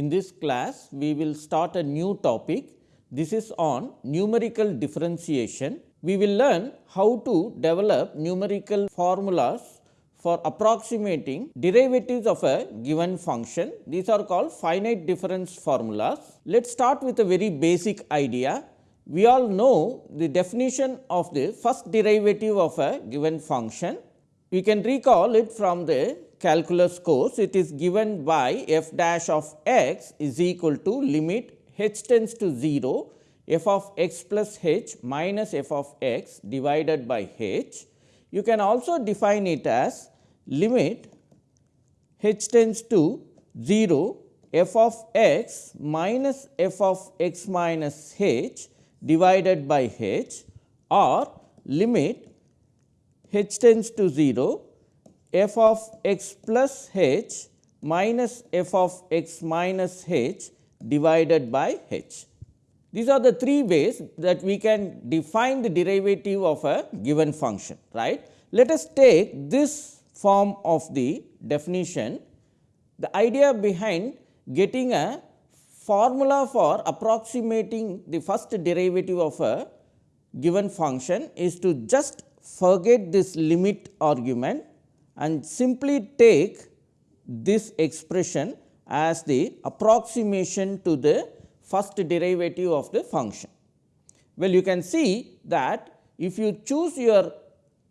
In this class we will start a new topic. This is on numerical differentiation. We will learn how to develop numerical formulas for approximating derivatives of a given function. These are called finite difference formulas. Let us start with a very basic idea. We all know the definition of the first derivative of a given function. We can recall it from the calculus course, it is given by f dash of x is equal to limit h tends to 0 f of x plus h minus f of x divided by h. You can also define it as limit h tends to 0 f of x minus f of x minus h divided by h or limit h tends to 0 f of x plus h minus f of x minus h divided by h. These are the three ways that we can define the derivative of a given function right. Let us take this form of the definition. The idea behind getting a formula for approximating the first derivative of a given function is to just forget this limit argument and simply take this expression as the approximation to the first derivative of the function. Well, you can see that if you choose your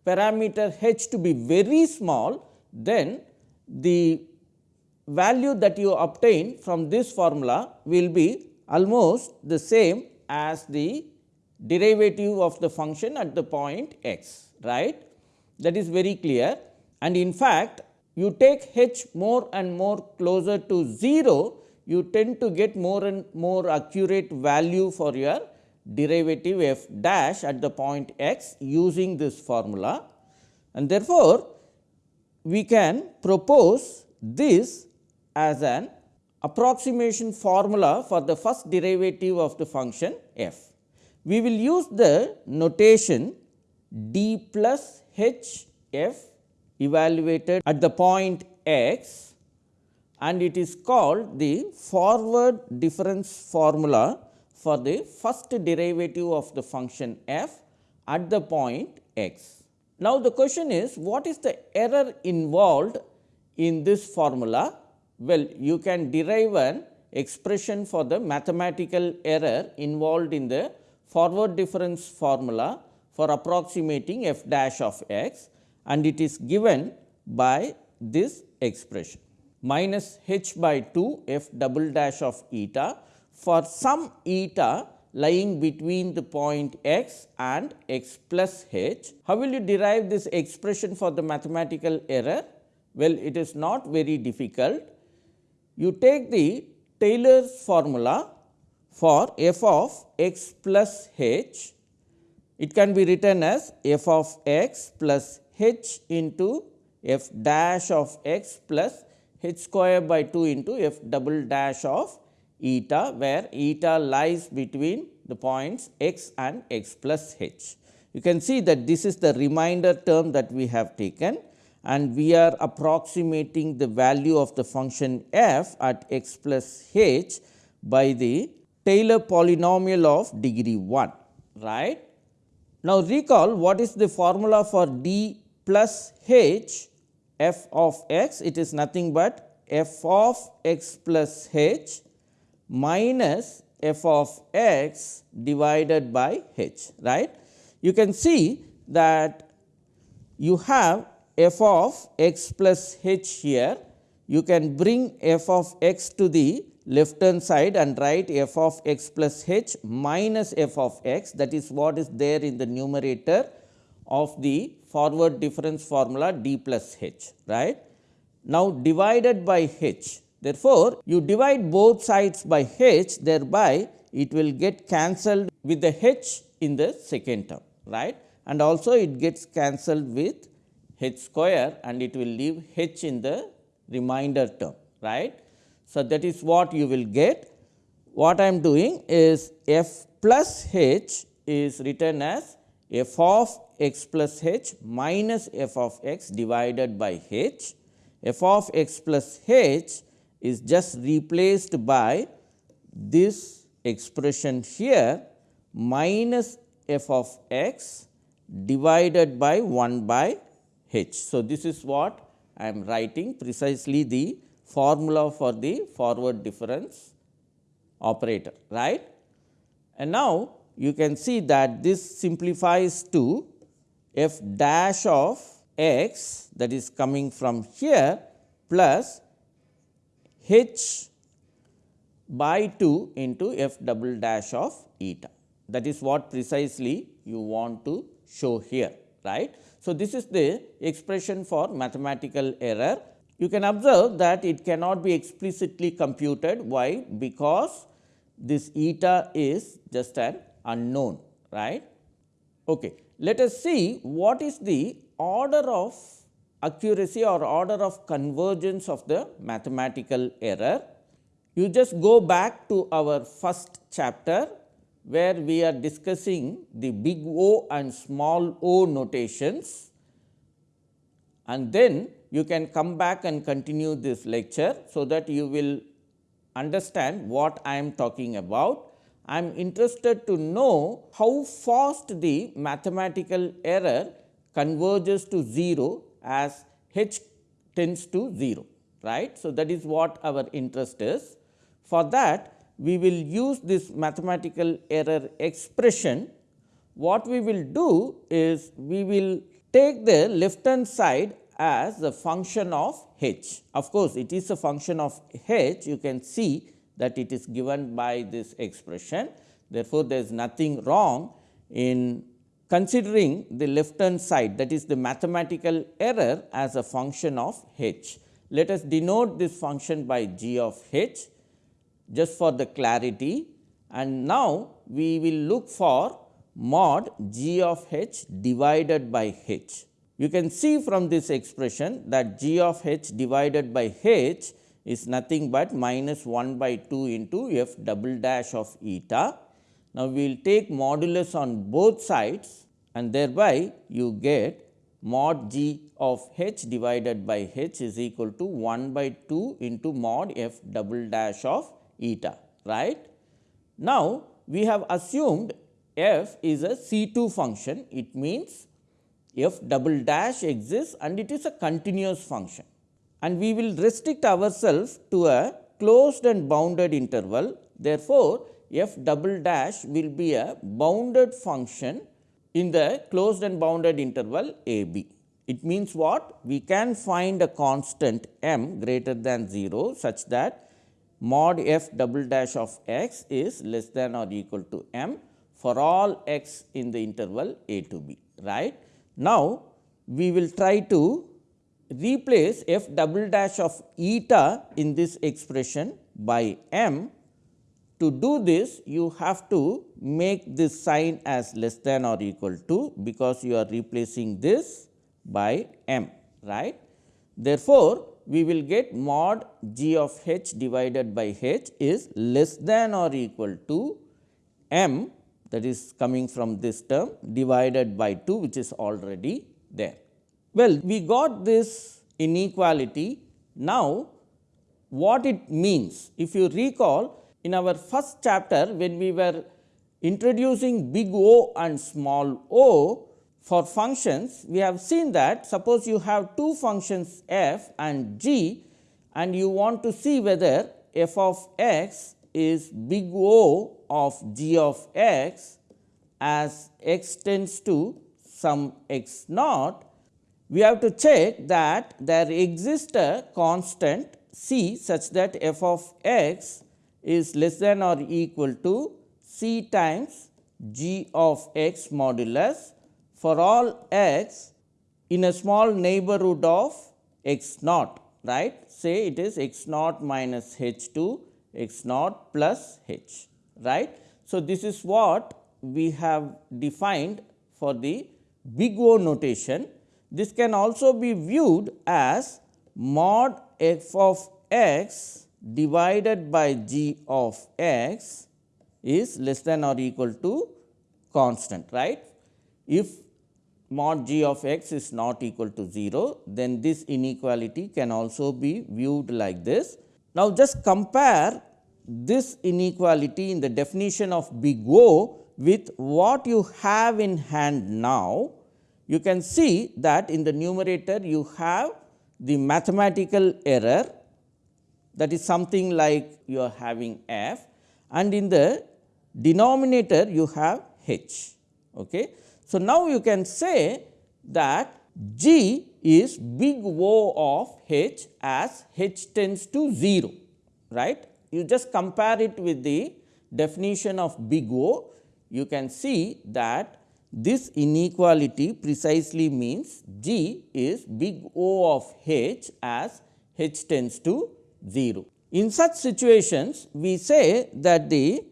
parameter h to be very small, then the value that you obtain from this formula will be almost the same as the derivative of the function at the point x, right. That is very clear and in fact, you take h more and more closer to 0, you tend to get more and more accurate value for your derivative f dash at the point x using this formula. And therefore, we can propose this as an approximation formula for the first derivative of the function f. We will use the notation d plus h f evaluated at the point x and it is called the forward difference formula for the first derivative of the function f at the point x. Now, the question is what is the error involved in this formula? Well, you can derive an expression for the mathematical error involved in the forward difference formula for approximating f dash of x and it is given by this expression minus h by 2 f double dash of eta for some eta lying between the point x and x plus h. How will you derive this expression for the mathematical error? Well, it is not very difficult. You take the Taylor's formula for f of x plus h. It can be written as f of x plus h into f dash of x plus h square by 2 into f double dash of eta where eta lies between the points x and x plus h. You can see that this is the remainder term that we have taken and we are approximating the value of the function f at x plus h by the Taylor polynomial of degree 1 right. Now, recall what is the formula for d plus h f of x it is nothing but f of x plus h minus f of x divided by h right. You can see that you have f of x plus h here. You can bring f of x to the left hand side and write f of x plus h minus f of x. That is what is there in the numerator of the forward difference formula d plus h right. Now, divided by h therefore, you divide both sides by h thereby it will get cancelled with the h in the second term right and also it gets cancelled with h square and it will leave h in the remainder term right. So, that is what you will get. What I am doing is f plus h is written as f of x plus h minus f of x divided by h, f of x plus h is just replaced by this expression here minus f of x divided by 1 by h. So, this is what I am writing precisely the formula for the forward difference operator right. And now, you can see that this simplifies to f dash of x that is coming from here plus h by 2 into f double dash of eta. That is what precisely you want to show here right. So, this is the expression for mathematical error. You can observe that it cannot be explicitly computed. Why? Because this eta is just an unknown right. Okay. Let us see what is the order of accuracy or order of convergence of the mathematical error. You just go back to our first chapter where we are discussing the big O and small o notations and then you can come back and continue this lecture. So, that you will understand what I am talking about. I am interested to know how fast the mathematical error converges to 0 as h tends to 0 right. So, that is what our interest is. For that we will use this mathematical error expression. What we will do is we will take the left hand side as a function of h. Of course, it is a function of h you can see that it is given by this expression. Therefore, there is nothing wrong in considering the left hand side that is the mathematical error as a function of h. Let us denote this function by g of h just for the clarity and now we will look for mod g of h divided by h. You can see from this expression that g of h divided by h is nothing but minus 1 by 2 into f double dash of eta. Now, we will take modulus on both sides and thereby you get mod g of h divided by h is equal to 1 by 2 into mod f double dash of eta right. Now, we have assumed f is a C 2 function it means f double dash exists and it is a continuous function and we will restrict ourselves to a closed and bounded interval. Therefore, f double dash will be a bounded function in the closed and bounded interval a b. It means what? We can find a constant m greater than 0 such that mod f double dash of x is less than or equal to m for all x in the interval a to b right. Now, we will try to replace f double dash of eta in this expression by m. To do this you have to make this sign as less than or equal to because you are replacing this by m right. Therefore, we will get mod g of h divided by h is less than or equal to m that is coming from this term divided by 2 which is already there. Well, we got this inequality. Now, what it means? If you recall in our first chapter when we were introducing big O and small o, for functions, we have seen that suppose you have two functions f and g and you want to see whether f of x is big O of g of x as x tends to some x naught, we have to check that there exists a constant c such that f of x is less than or equal to c times g of x modulus for all x in a small neighborhood of x naught right say it is x naught minus h 2 x naught plus h right. So, this is what we have defined for the big O notation. This can also be viewed as mod f of x divided by g of x is less than or equal to constant right. If mod g of x is not equal to 0, then this inequality can also be viewed like this. Now, just compare this inequality in the definition of big O with what you have in hand now. You can see that in the numerator you have the mathematical error that is something like you are having f and in the denominator you have h. Okay. So, now you can say that G is big O of h as h tends to 0 right. You just compare it with the definition of big O you can see that this inequality precisely means G is big O of h as h tends to 0. In such situations, we say that the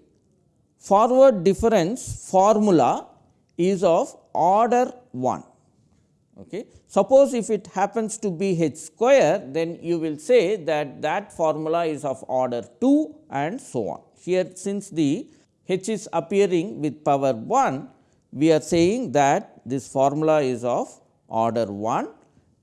forward difference formula is of order 1. Okay. Suppose if it happens to be h square, then you will say that that formula is of order 2 and so on. Here since the h is appearing with power 1, we are saying that this formula is of order 1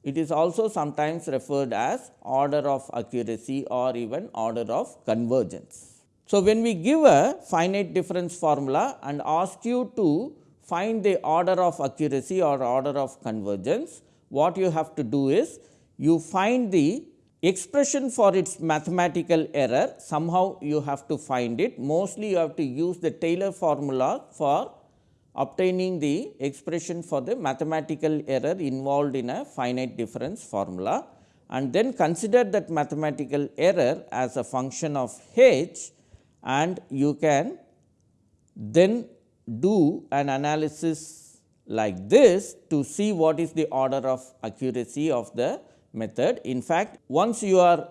it is also sometimes referred as order of accuracy or even order of convergence. So, when we give a finite difference formula and ask you to find the order of accuracy or order of convergence, what you have to do is you find the expression for its mathematical error. Somehow you have to find it. Mostly you have to use the Taylor formula for obtaining the expression for the mathematical error involved in a finite difference formula and then consider that mathematical error as a function of h and you can then do an analysis like this to see what is the order of accuracy of the method. In fact, once you are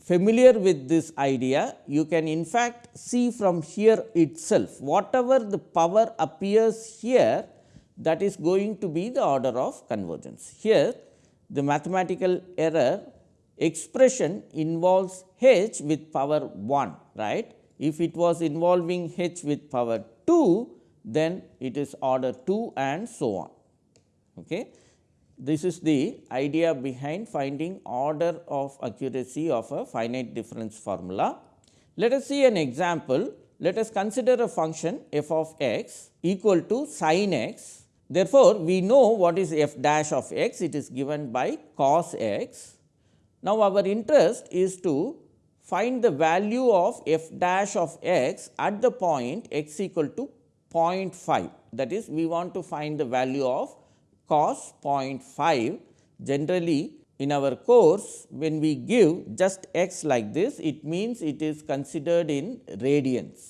familiar with this idea, you can in fact see from here itself whatever the power appears here that is going to be the order of convergence. Here the mathematical error expression involves h with power 1 right. If it was involving h with power 2 then it is order 2 and so on. Okay. This is the idea behind finding order of accuracy of a finite difference formula. Let us see an example. Let us consider a function f of x equal to sin x. Therefore, we know what is f dash of x, it is given by cos x. Now, our interest is to find the value of f dash of x at the point x equal to 0.5 that is we want to find the value of cos 0.5 generally in our course when we give just x like this it means it is considered in radians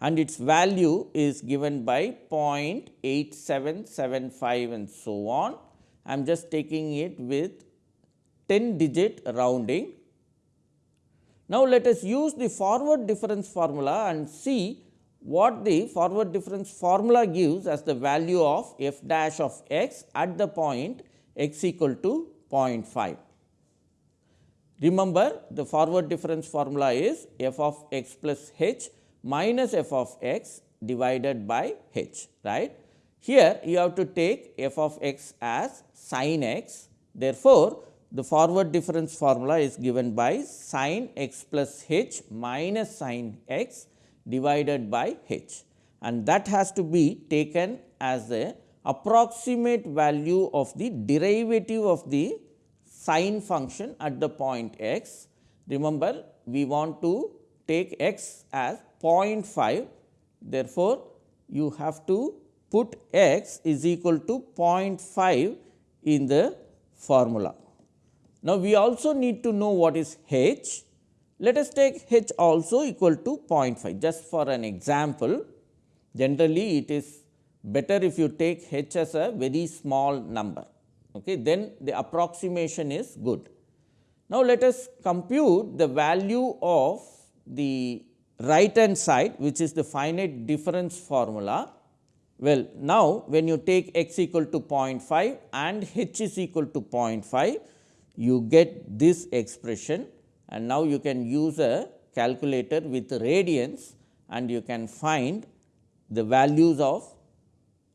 and its value is given by 0.8775 and so on. I am just taking it with 10 digit rounding. Now, let us use the forward difference formula and see what the forward difference formula gives as the value of f dash of x at the point x equal to 0.5. Remember the forward difference formula is f of x plus h minus f of x divided by h right. Here you have to take f of x as sin x therefore, the forward difference formula is given by sin x plus h minus sin x divided by h and that has to be taken as the approximate value of the derivative of the sine function at the point x. Remember, we want to take x as 0.5. Therefore, you have to put x is equal to 0.5 in the formula. Now, we also need to know what is h let us take h also equal to 0.5 just for an example. Generally, it is better if you take h as a very small number, okay, then the approximation is good. Now, let us compute the value of the right hand side which is the finite difference formula. Well, now when you take x equal to 0.5 and h is equal to 0.5, you get this expression and now you can use a calculator with radians and you can find the values of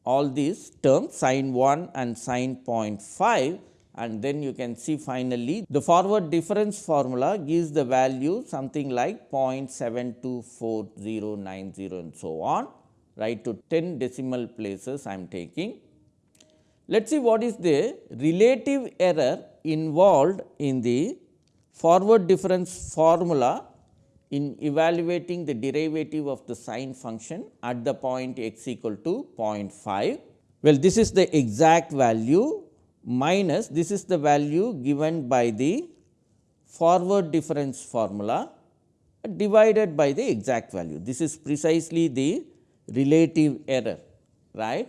all these terms sin 1 and sin 0.5 and then you can see finally the forward difference formula gives the value something like 0.724090 and so on right to 10 decimal places I am taking. Let us see what is the relative error involved in the forward difference formula in evaluating the derivative of the sine function at the point x equal to 0.5. Well, this is the exact value minus this is the value given by the forward difference formula divided by the exact value. This is precisely the relative error right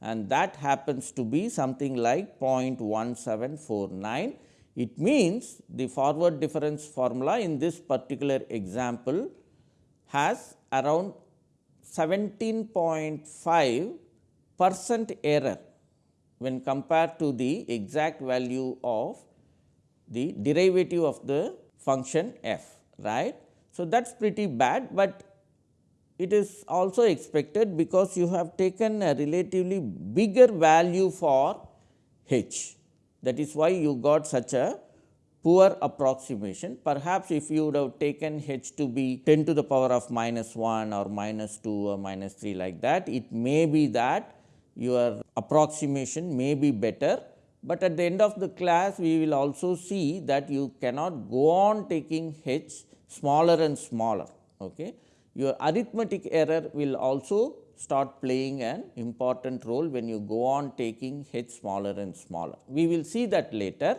and that happens to be something like 0.1749. It means the forward difference formula in this particular example has around 17.5 percent error when compared to the exact value of the derivative of the function f right. So, that is pretty bad, but it is also expected because you have taken a relatively bigger value for h. That is why you got such a poor approximation. Perhaps if you would have taken h to be 10 to the power of minus 1 or minus 2 or minus 3 like that, it may be that your approximation may be better, but at the end of the class we will also see that you cannot go on taking h smaller and smaller. Okay. Your arithmetic error will also start playing an important role when you go on taking h smaller and smaller. We will see that later,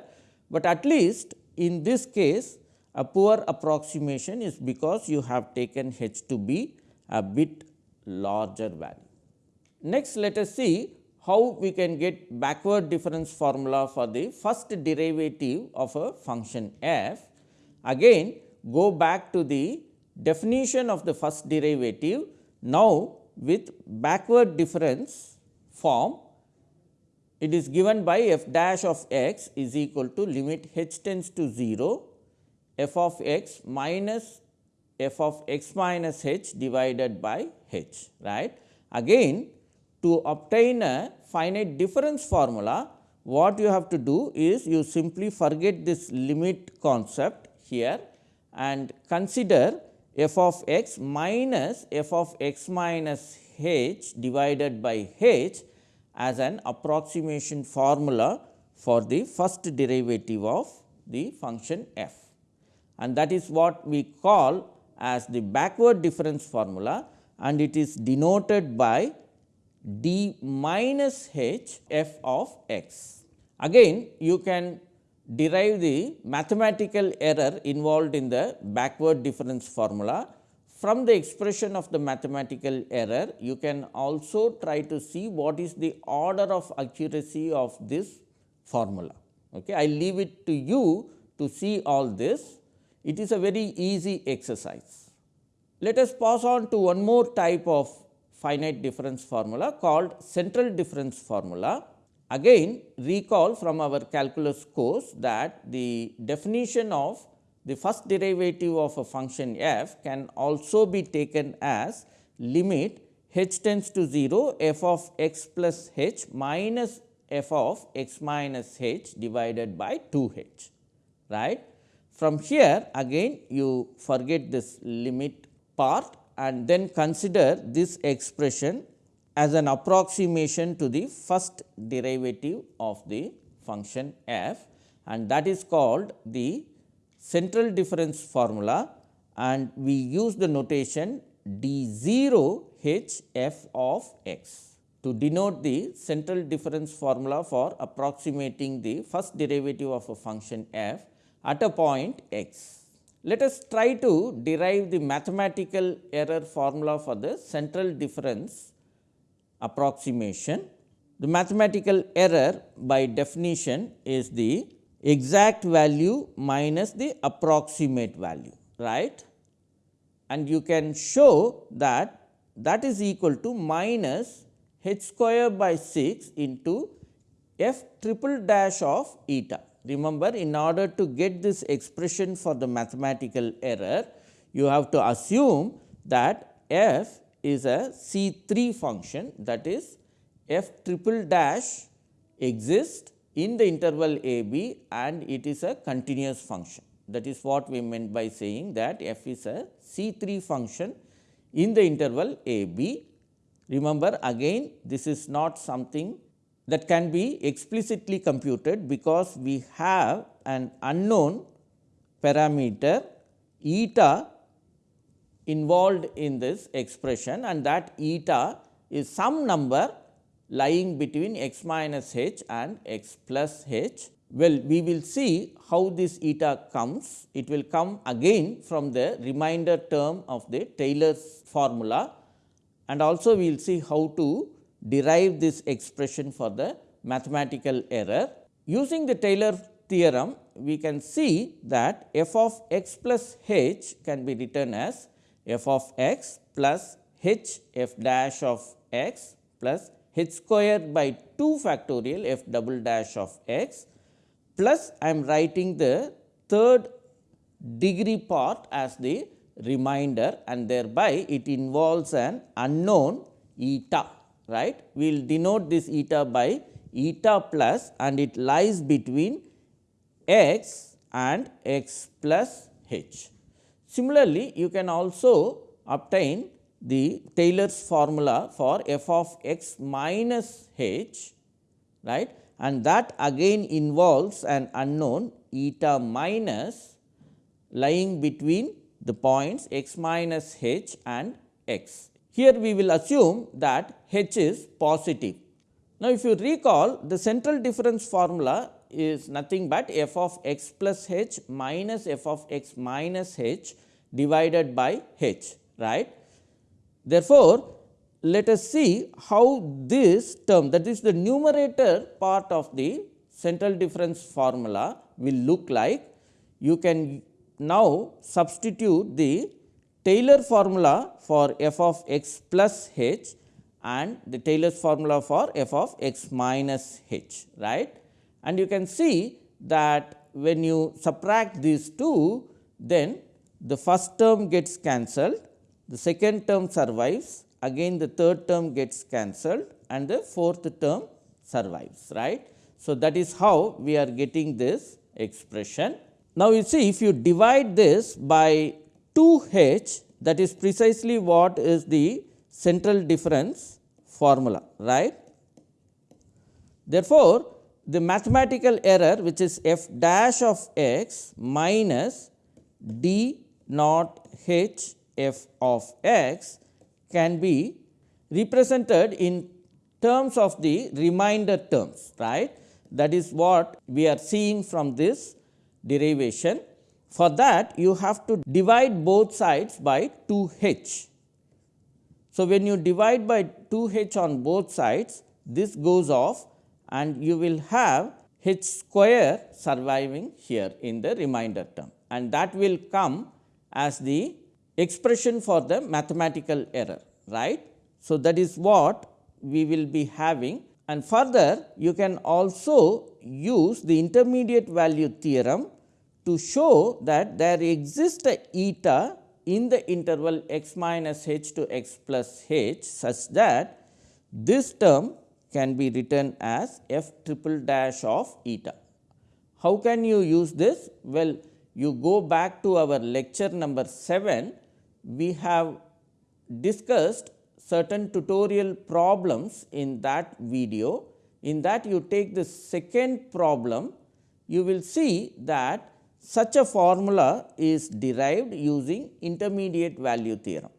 but at least in this case a poor approximation is because you have taken h to be a bit larger value. Next, let us see how we can get backward difference formula for the first derivative of a function f. Again go back to the definition of the first derivative. Now, with backward difference form it is given by f dash of x is equal to limit h tends to 0 f of x minus f of x minus h divided by h right. Again to obtain a finite difference formula, what you have to do is you simply forget this limit concept here and consider f of x minus f of x minus h divided by h as an approximation formula for the first derivative of the function f. And that is what we call as the backward difference formula and it is denoted by d minus h f of x. Again you can derive the mathematical error involved in the backward difference formula. From the expression of the mathematical error, you can also try to see what is the order of accuracy of this formula. Okay. I leave it to you to see all this. It is a very easy exercise. Let us pass on to one more type of finite difference formula called central difference formula. Again recall from our calculus course that the definition of the first derivative of a function f can also be taken as limit h tends to 0 f of x plus h minus f of x minus h divided by 2 h. right. From here again you forget this limit part and then consider this expression as an approximation to the first derivative of the function f and that is called the central difference formula and we use the notation d 0 h f of x to denote the central difference formula for approximating the first derivative of a function f at a point x. Let us try to derive the mathematical error formula for the central difference approximation. The mathematical error by definition is the exact value minus the approximate value right and you can show that that is equal to minus h square by 6 into f triple dash of eta. Remember in order to get this expression for the mathematical error, you have to assume that f is a C 3 function that is f triple dash exists in the interval a b and it is a continuous function. That is what we meant by saying that f is a C 3 function in the interval a b. Remember again this is not something that can be explicitly computed because we have an unknown parameter eta involved in this expression and that eta is some number lying between x minus h and x plus h. Well, we will see how this eta comes. It will come again from the remainder term of the Taylor's formula and also we will see how to derive this expression for the mathematical error. Using the Taylor theorem, we can see that f of x plus h can be written as f of x plus h f dash of x plus h square by 2 factorial f double dash of x plus I am writing the third degree part as the remainder and thereby it involves an unknown eta right. We will denote this eta by eta plus and it lies between x and x plus h. Similarly, you can also obtain the Taylor's formula for f of x minus h right and that again involves an unknown eta minus lying between the points x minus h and x. Here we will assume that h is positive. Now, if you recall the central difference formula is nothing but f of x plus h minus f of x minus h divided by h right Therefore, let us see how this term that is the numerator part of the central difference formula will look like. You can now substitute the Taylor formula for f of x plus h and the Taylor's formula for f of x minus h right. And you can see that when you subtract these two then the first term gets cancelled the second term survives again the third term gets cancelled and the fourth term survives right. So, that is how we are getting this expression. Now, you see if you divide this by 2 h that is precisely what is the central difference formula right. Therefore, the mathematical error which is f dash of x minus d naught h f of x can be represented in terms of the remainder terms right. That is what we are seeing from this derivation. For that you have to divide both sides by 2 h. So, when you divide by 2 h on both sides this goes off and you will have h square surviving here in the remainder term and that will come as the expression for the mathematical error right. So, that is what we will be having and further you can also use the intermediate value theorem to show that there exists a eta in the interval x minus h to x plus h such that this term can be written as f triple dash of eta. How can you use this? Well, you go back to our lecture number 7 we have discussed certain tutorial problems in that video. In that you take the second problem, you will see that such a formula is derived using intermediate value theorem.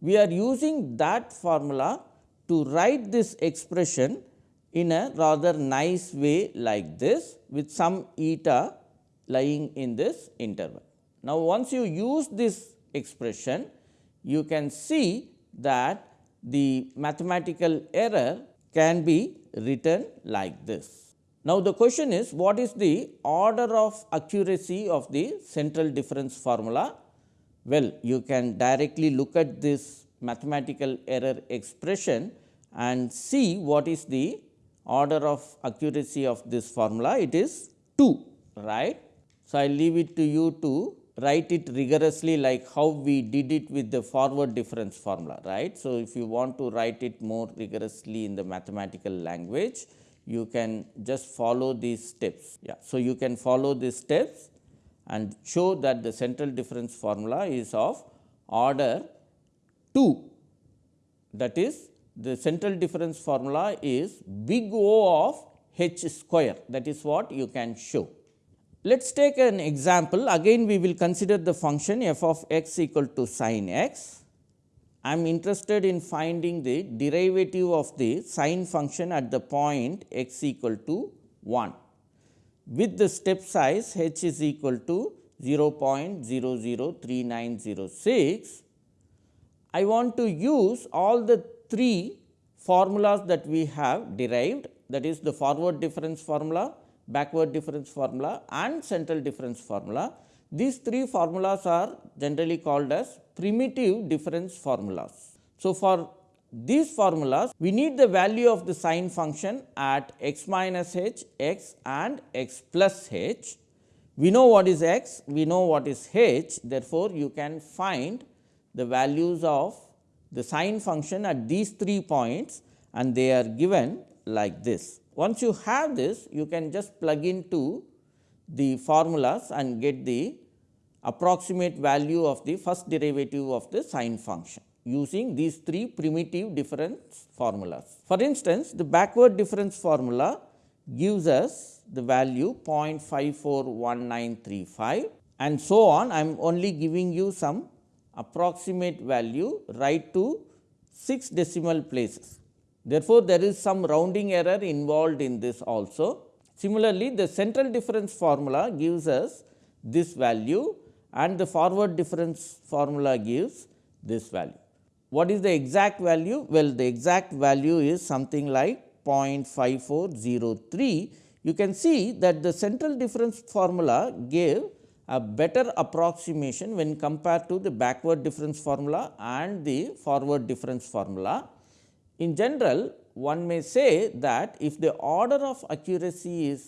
We are using that formula to write this expression in a rather nice way like this with some eta lying in this interval. Now, once you use this expression, you can see that the mathematical error can be written like this. Now, the question is what is the order of accuracy of the central difference formula? Well, you can directly look at this mathematical error expression and see what is the order of accuracy of this formula. It is 2, right. So, I leave it to you to write it rigorously like how we did it with the forward difference formula right. So, if you want to write it more rigorously in the mathematical language you can just follow these steps. Yeah. So, you can follow these steps and show that the central difference formula is of order 2 that is the central difference formula is big O of h square that is what you can show. Let us take an example again we will consider the function f of x equal to sin x. I am interested in finding the derivative of the sine function at the point x equal to 1 with the step size h is equal to 0.003906. I want to use all the three formulas that we have derived that is the forward difference formula, backward difference formula and central difference formula. These three formulas are generally called as primitive difference formulas. So, for these formulas we need the value of the sine function at x minus h, x and x plus h. We know what is x, we know what is h therefore, you can find the values of the sine function at these three points and they are given like this. Once you have this, you can just plug into the formulas and get the approximate value of the first derivative of the sine function using these three primitive difference formulas. For instance, the backward difference formula gives us the value 0.541935 and so on. I am only giving you some approximate value right to 6 decimal places. Therefore, there is some rounding error involved in this also. Similarly, the central difference formula gives us this value and the forward difference formula gives this value. What is the exact value? Well, the exact value is something like 0.5403. You can see that the central difference formula gave a better approximation when compared to the backward difference formula and the forward difference formula. In general, one may say that if the order of accuracy is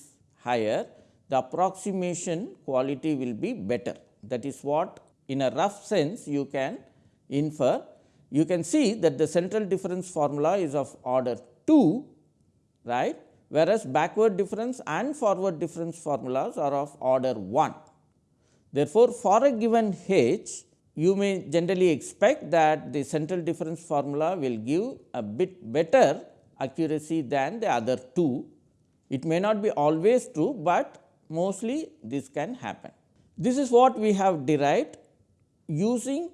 higher, the approximation quality will be better. That is what in a rough sense you can infer. You can see that the central difference formula is of order 2, right, whereas backward difference and forward difference formulas are of order 1. Therefore, for a given h, you may generally expect that the central difference formula will give a bit better accuracy than the other two. It may not be always true, but mostly this can happen. This is what we have derived using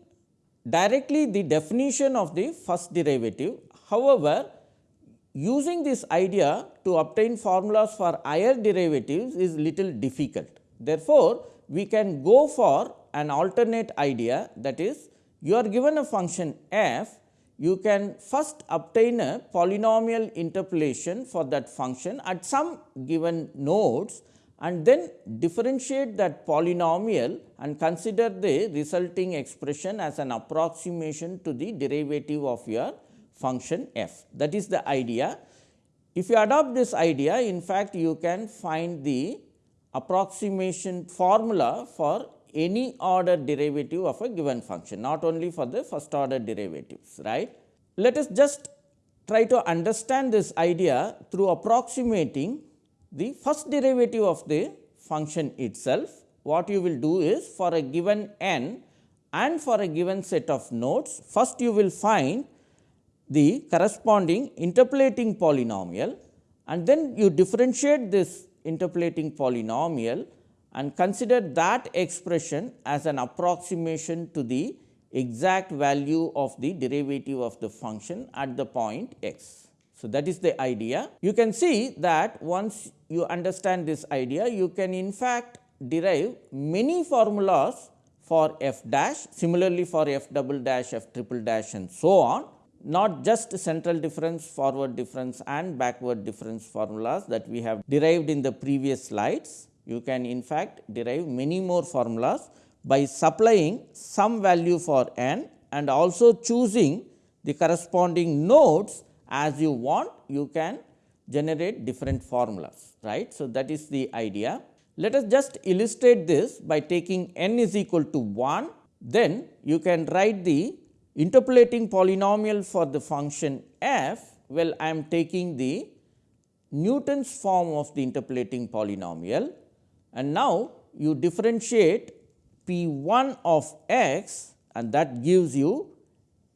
directly the definition of the first derivative. However, using this idea to obtain formulas for higher derivatives is little difficult. Therefore, we can go for an alternate idea that is you are given a function f, you can first obtain a polynomial interpolation for that function at some given nodes and then differentiate that polynomial and consider the resulting expression as an approximation to the derivative of your function f. That is the idea. If you adopt this idea, in fact, you can find the approximation formula for any order derivative of a given function, not only for the first order derivatives. right? Let us just try to understand this idea through approximating the first derivative of the function itself. What you will do is for a given n and for a given set of nodes, first you will find the corresponding interpolating polynomial and then you differentiate this interpolating polynomial and consider that expression as an approximation to the exact value of the derivative of the function at the point x. So, that is the idea. You can see that once you understand this idea, you can in fact derive many formulas for f dash, similarly for f double dash, f triple dash and so on, not just central difference, forward difference and backward difference formulas that we have derived in the previous slides, you can in fact derive many more formulas by supplying some value for n and also choosing the corresponding nodes as you want you can generate different formulas right. So, that is the idea. Let us just illustrate this by taking n is equal to 1 then you can write the interpolating polynomial for the function f well I am taking the Newton's form of the interpolating polynomial and now you differentiate p 1 of x and that gives you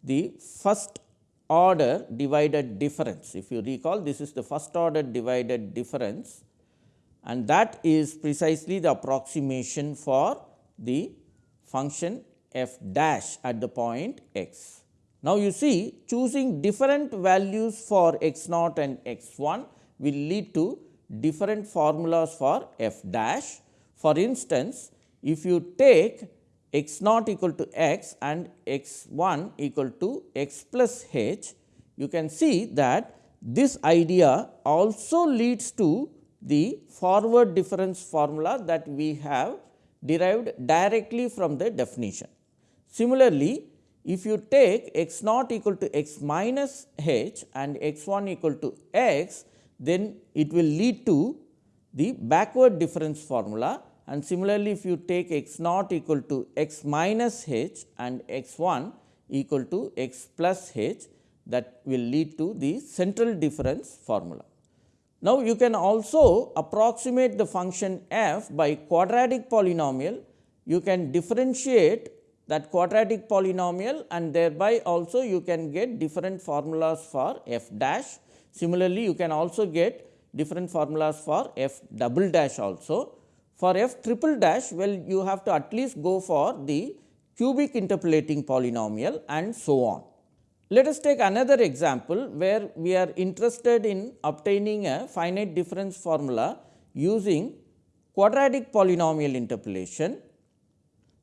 the first order divided difference. If you recall this is the first order divided difference and that is precisely the approximation for the function f dash at the point x. Now, you see choosing different values for x naught and x 1 will lead to different formulas for f dash. For instance, if you take x naught equal to x and x 1 equal to x plus h, you can see that this idea also leads to the forward difference formula that we have derived directly from the definition. Similarly, if you take x naught equal to x minus h and x 1 equal to x, then it will lead to the backward difference formula and similarly, if you take x naught equal to x minus h and x 1 equal to x plus h that will lead to the central difference formula. Now, you can also approximate the function f by quadratic polynomial. You can differentiate that quadratic polynomial and thereby also you can get different formulas for f dash. Similarly, you can also get different formulas for f double dash also. For f triple dash, well you have to at least go for the cubic interpolating polynomial and so on. Let us take another example where we are interested in obtaining a finite difference formula using quadratic polynomial interpolation.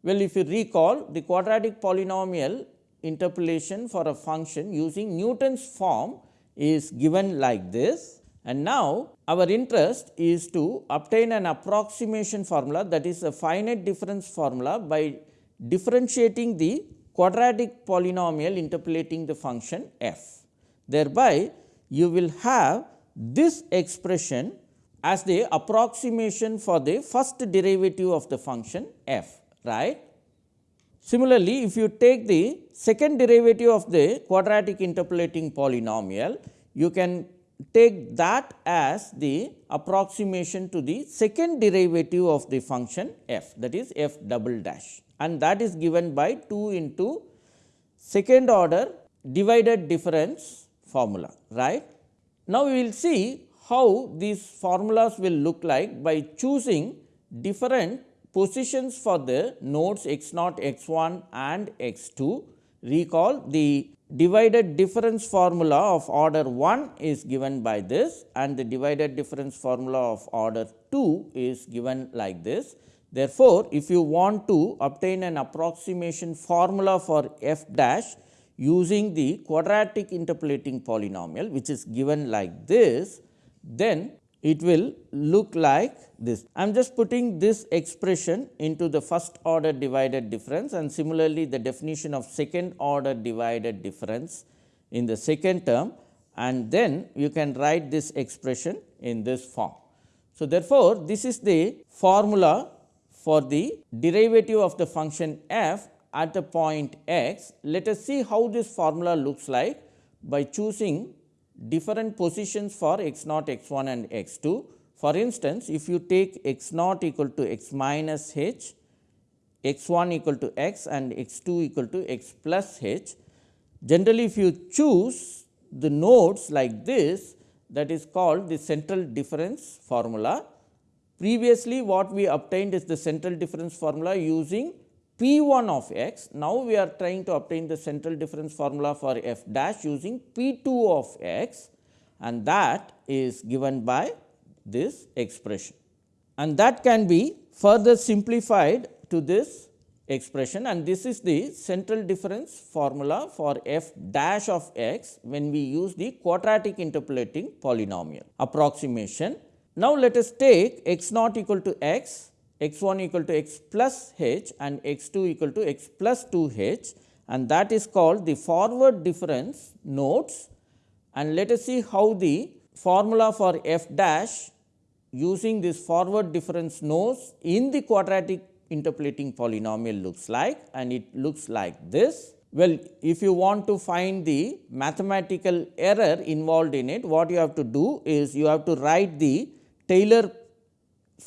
Well, if you recall the quadratic polynomial interpolation for a function using Newton's form is given like this and now our interest is to obtain an approximation formula that is a finite difference formula by differentiating the quadratic polynomial interpolating the function f. Thereby, you will have this expression as the approximation for the first derivative of the function f right. Similarly, if you take the second derivative of the quadratic interpolating polynomial, you can take that as the approximation to the second derivative of the function f that is f double dash and that is given by 2 into second order divided difference formula right. Now, we will see how these formulas will look like by choosing different positions for the nodes x naught x 1 and x 2. Recall the divided difference formula of order 1 is given by this and the divided difference formula of order 2 is given like this. Therefore, if you want to obtain an approximation formula for f dash using the quadratic interpolating polynomial which is given like this, then it will look like this. I am just putting this expression into the first order divided difference and similarly the definition of second order divided difference in the second term and then you can write this expression in this form. So, therefore, this is the formula for the derivative of the function f at the point x. Let us see how this formula looks like by choosing different positions for x naught, x 1 and x 2. For instance, if you take x naught equal to x minus h, x 1 equal to x and x 2 equal to x plus h. Generally, if you choose the nodes like this that is called the central difference formula Previously what we obtained is the central difference formula using P 1 of x. Now, we are trying to obtain the central difference formula for f dash using P 2 of x and that is given by this expression. And that can be further simplified to this expression and this is the central difference formula for f dash of x when we use the quadratic interpolating polynomial approximation now, let us take x naught equal to x, x 1 equal to x plus h and x 2 equal to x plus 2 h. And that is called the forward difference nodes. And let us see how the formula for f dash using this forward difference nodes in the quadratic interpolating polynomial looks like. And it looks like this. Well, if you want to find the mathematical error involved in it, what you have to do is you have to write the Taylor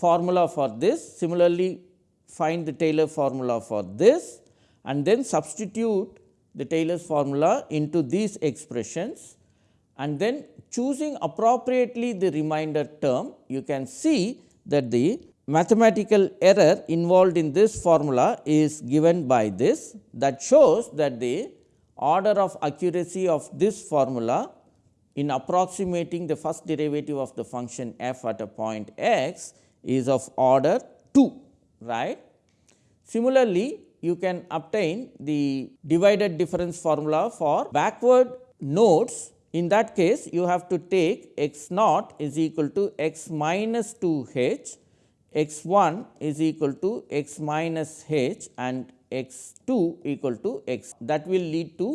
formula for this. Similarly, find the Taylor formula for this and then substitute the Taylor's formula into these expressions and then choosing appropriately the remainder term, you can see that the mathematical error involved in this formula is given by this that shows that the order of accuracy of this formula in approximating the first derivative of the function f at a point x is of order 2 right. Similarly, you can obtain the divided difference formula for backward nodes in that case you have to take x naught is equal to x minus 2 h x 1 is equal to x minus h and x 2 equal to x. That will lead to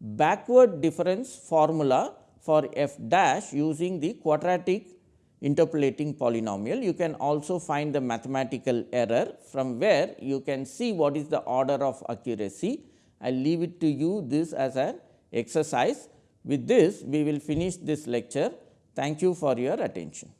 backward difference formula for f dash using the quadratic interpolating polynomial. You can also find the mathematical error from where you can see what is the order of accuracy. I leave it to you this as an exercise. With this we will finish this lecture. Thank you for your attention.